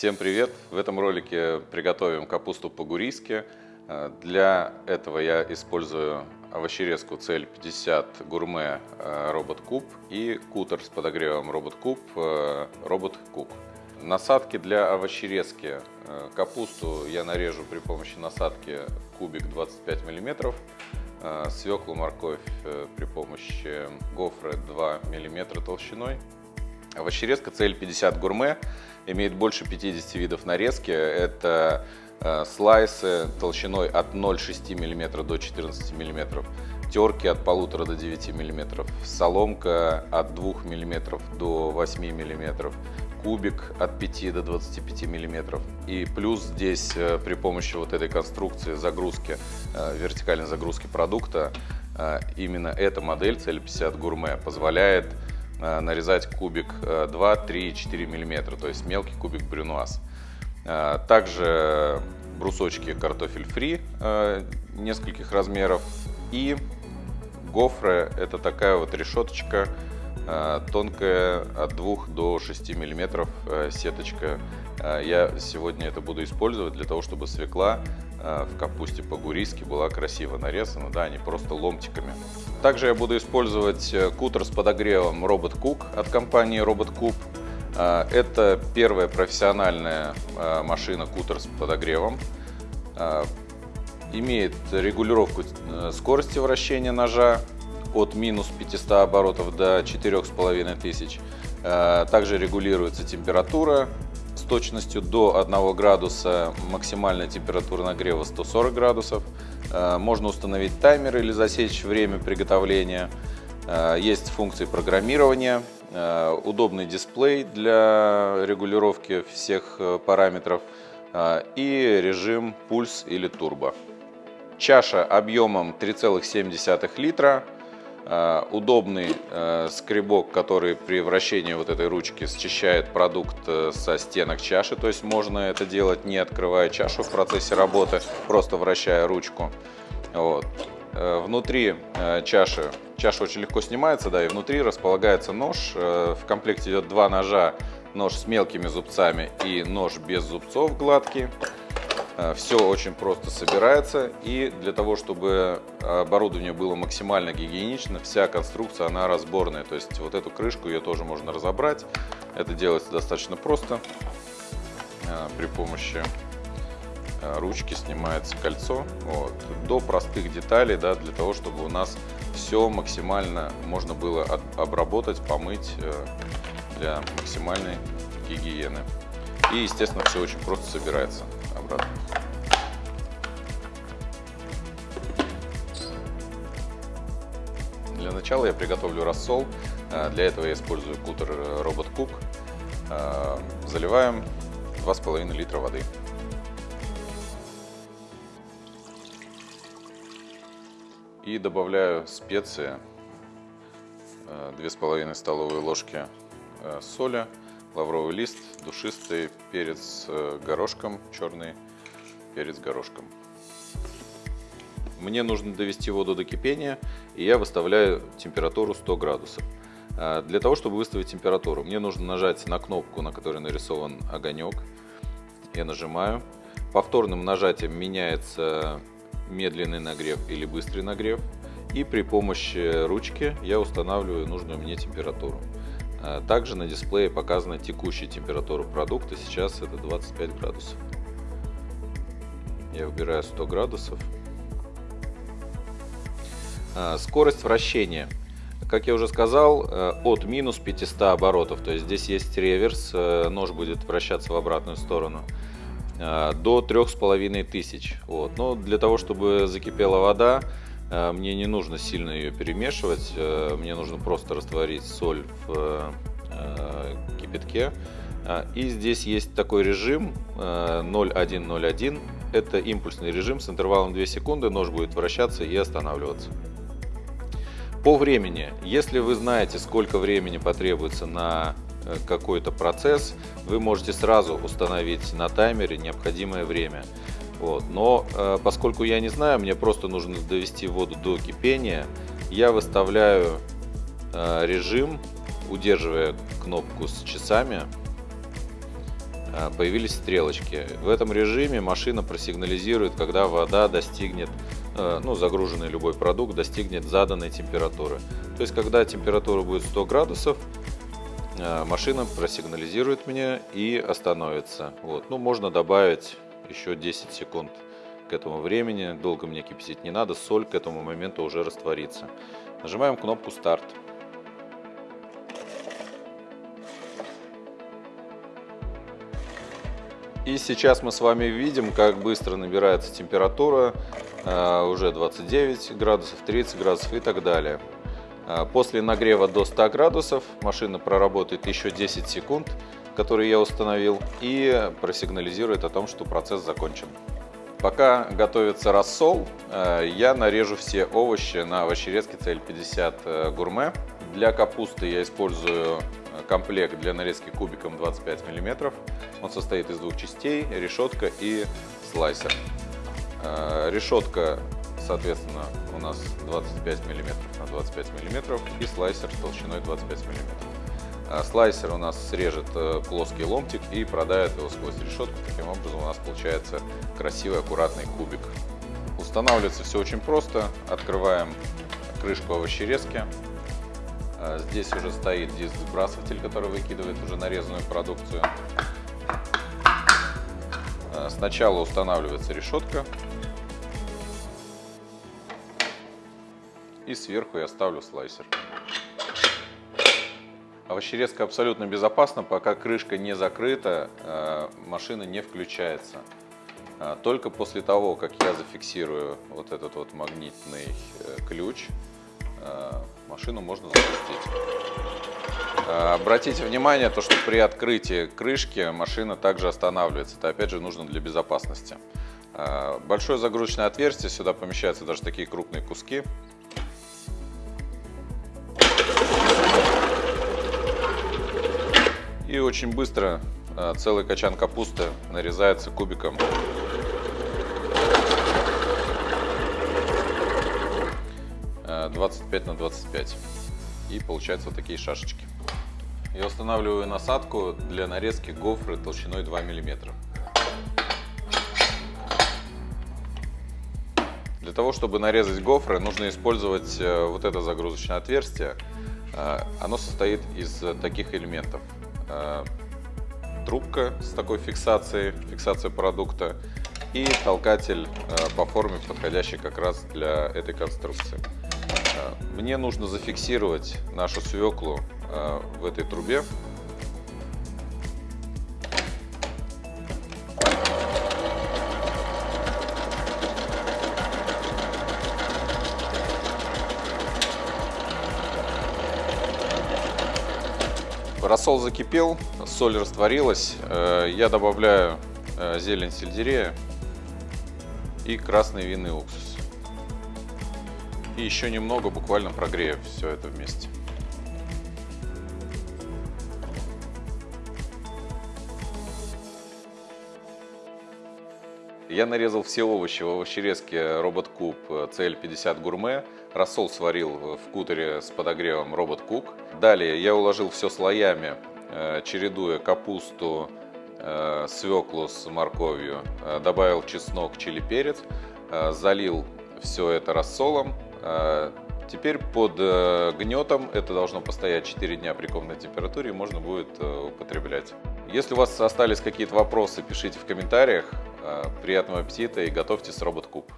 Всем привет! В этом ролике приготовим капусту по-гурийски. Э, для этого я использую овощерезку CL50 гурме Робот Куб и кутер с подогревом Робот Куб Робот Кук. Насадки для овощерезки. Э, капусту я нарежу при помощи насадки кубик 25 мм. Свеклу, морковь э, при помощи гофры 2 мм толщиной. Овощерезка CL50 гурме имеет больше 50 видов нарезки. Это э, слайсы толщиной от 0,6 мм до 14 мм, терки от 1,5 до 9 мм, соломка от 2 мм до 8 мм, кубик от 5 до 25 мм. И плюс здесь э, при помощи вот этой конструкции загрузки, э, вертикальной загрузки продукта, именно эта модель CL50 гурме позволяет нарезать кубик 2, 3, 4 мм, то есть мелкий кубик брюнуаз. Э, также брусочки картофель фри э, нескольких размеров и гофры, это такая вот решеточка тонкая от 2 до 6 миллиметров сеточка. Я сегодня это буду использовать для того, чтобы свекла в капусте по-гурийски была красиво нарезана, да, не просто ломтиками. Также я буду использовать э, кутер с подогревом Robot Cook от компании Robot Cook. Э, это первая профессиональная э, машина кутер с подогревом. Имеет регулировку скорости вращения ножа от минус 500 оборотов до 4500. Также регулируется температура точностью до 1 градуса, максимальная температура нагрева 140 градусов. Э, можно установить таймер или засечь время приготовления. Э, есть функции программирования, э, удобный дисплей для регулировки всех параметров и режим пульс или турбо. Чаша объемом 3,7 литра удобный э, скребок, который при вращении вот этой ручки счищает продукт э, со стенок чаши, то есть можно это делать не открывая чашу в процессе работы, просто вращая ручку. Вот. Внутри чаши, чаша очень легко снимается, да, и внутри располагается нож. В комплекте идет два ножа, нож с мелкими зубцами и нож без зубцов гладкий. Э, Все очень просто собирается и для того, чтобы оборудование было максимально гигиенично, вся конструкция она разборная. То есть вот эту крышку ее тоже можно разобрать. Это делается достаточно просто. Э, при помощи э, ручки снимается кольцо. Вот. До простых деталей, да, для того, чтобы у нас все максимально можно было обработать, помыть для максимальной гигиены. И, естественно, все очень просто собирается обратно. Для начала я приготовлю рассол. Э, для этого я использую кутер Робот Cook. Э, заливаем 2,5 литра воды. И добавляю специи. 2,5 э, столовые ложки соли, лавровый лист, душистый перец горошком черный, перец горошком. Мне нужно довести воду до кипения, и я выставляю температуру 100 градусов. А, для того, чтобы выставить температуру, мне нужно нажать на кнопку, на которой нарисован огонек. Я нажимаю. Повторным нажатием меняется медленный нагрев или быстрый нагрев. И при помощи ручки я устанавливаю нужную мне температуру. А, также на дисплее показана текущая температура продукта, сейчас это 25 градусов. Я выбираю 100 градусов. А, скорость вращения. Как я уже сказал, э, от минус 500 оборотов, то есть здесь есть реверс, э, нож будет вращаться в обратную сторону, э, до 3500. Вот. Но для того, чтобы закипела вода, мне не нужно сильно ее перемешивать, мне нужно просто растворить соль в кипятке. И здесь есть такой режим 0101, это импульсный режим с интервалом 2 секунды, нож будет вращаться и останавливаться. По времени, если вы знаете, сколько времени потребуется на э, какой-то процесс, вы можете сразу установить на таймере необходимое время. Вот. Но э, поскольку я не знаю, мне просто нужно довести воду до кипения, я выставляю э, режим, удерживая кнопку с часами, э, появились стрелочки. В этом режиме машина просигнализирует, когда вода достигнет, э, ну, загруженный любой продукт достигнет заданной температуры. То есть, когда температура будет 100 градусов, машина просигнализирует мне и остановится. Вот. Ну, можно добавить еще 10 секунд к этому времени. Долго мне кипятить не надо, соль к этому моменту уже растворится. Нажимаем кнопку «Старт». И сейчас мы с вами видим, как быстро набирается температура, э, уже 29 градусов, 30 градусов и так далее. Э, после нагрева до 100 градусов машина проработает еще 10 секунд, которые я установил, и просигнализирует о том, что процесс закончен. Пока готовится рассол, э, я нарежу все овощи на овощерезке CL50 гурме. Для капусты я использую комплект для нарезки кубиком 25 мм. Он состоит из двух частей, решетка и слайсер. Э, решетка, соответственно, у нас 25 мм на 25 мм и слайсер толщиной 25 мм. Слайсер у нас срежет э, плоский ломтик и продает его сквозь решетку. Таким образом у нас получается красивый аккуратный кубик. Устанавливается все очень просто. Открываем крышку овощерезки. А, здесь уже стоит диск сбрасыватель, который выкидывает уже нарезанную продукцию. А, сначала устанавливается решетка. И сверху я ставлю слайсер. Овощерезка абсолютно безопасна, пока крышка не закрыта, а, машина не включается. Только после того, как я зафиксирую вот этот вот магнитный э, ключ, машину можно запустить. А, обратите внимание, то, что при открытии крышки машина также останавливается. Это опять же нужно для безопасности. А, большое загрузочное отверстие, сюда помещаются даже такие крупные куски. И очень быстро а, целый качан капусты нарезается кубиком 25 на 25. И получаются вот такие шашечки. Я устанавливаю насадку для нарезки гофры толщиной 2 мм. Для того, чтобы нарезать гофры, нужно использовать э, вот это загрузочное отверстие. Э, оно состоит из таких элементов. Э, трубка с такой фиксацией, фиксация продукта и толкатель по форме, подходящий как раз для этой конструкции. Мне нужно зафиксировать нашу свеклу э, в этой трубе. Рассол закипел, соль растворилась. Э, я добавляю э, зелень сельдерея и красный винный уксус. И еще немного, буквально прогрею все это вместе. Я нарезал все овощи в овощерезке Робот Куб CL50 Гурме. Рассол сварил в кутере с подогревом Робот Кук. Далее я уложил все слоями, э, чередуя капусту, э, свеклу с морковью. Э, добавил чеснок, чили, перец. Залил все это рассолом теперь под э, гнетом это должно постоять 4 дня при комнатной температуре, можно будет э, употреблять. Если у вас остались какие-то вопросы, пишите в комментариях. А, приятного аппетита и готовьте с робот куб.